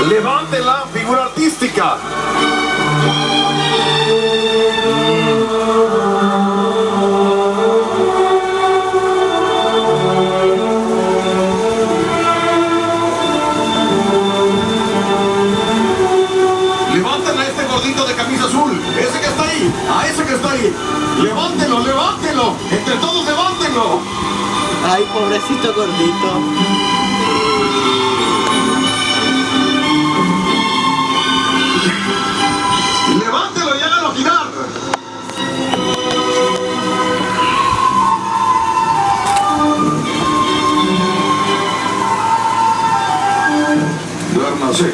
arriba. Levanten a este gordito de camisa azul. Ese que está ahí. A ese que está ahí. Levántenlo, levántenlo. Entre todos levántenlo. Ay, pobrecito gordito. armazém.